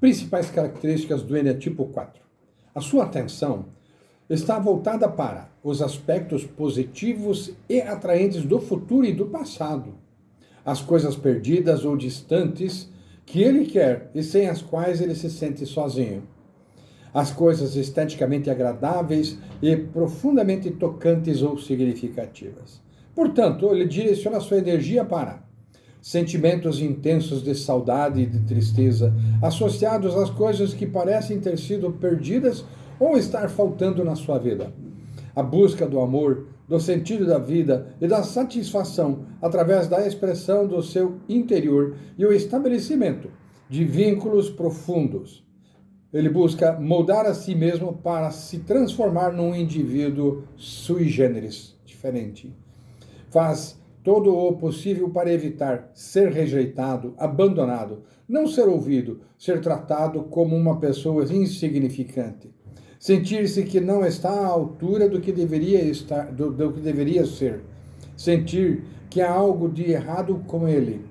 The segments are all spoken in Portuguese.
Principais características do Enetipo 4. A sua atenção está voltada para os aspectos positivos e atraentes do futuro e do passado, as coisas perdidas ou distantes que ele quer e sem as quais ele se sente sozinho, as coisas esteticamente agradáveis e profundamente tocantes ou significativas. Portanto, ele direciona sua energia para sentimentos intensos de saudade e de tristeza, associados às coisas que parecem ter sido perdidas ou estar faltando na sua vida. A busca do amor, do sentido da vida e da satisfação através da expressão do seu interior e o estabelecimento de vínculos profundos. Ele busca moldar a si mesmo para se transformar num indivíduo sui generis, diferente. Faz todo o possível para evitar ser rejeitado, abandonado, não ser ouvido, ser tratado como uma pessoa insignificante, sentir-se que não está à altura do que deveria estar, do, do que deveria ser, sentir que há algo de errado com ele.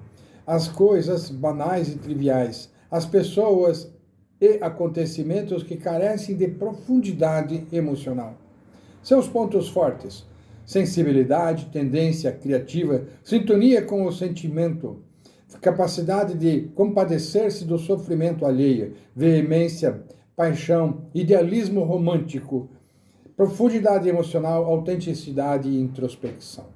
As coisas banais e triviais, as pessoas e acontecimentos que carecem de profundidade emocional. Seus pontos fortes sensibilidade, tendência criativa, sintonia com o sentimento, capacidade de compadecer-se do sofrimento alheio, veemência, paixão, idealismo romântico, profundidade emocional, autenticidade e introspecção.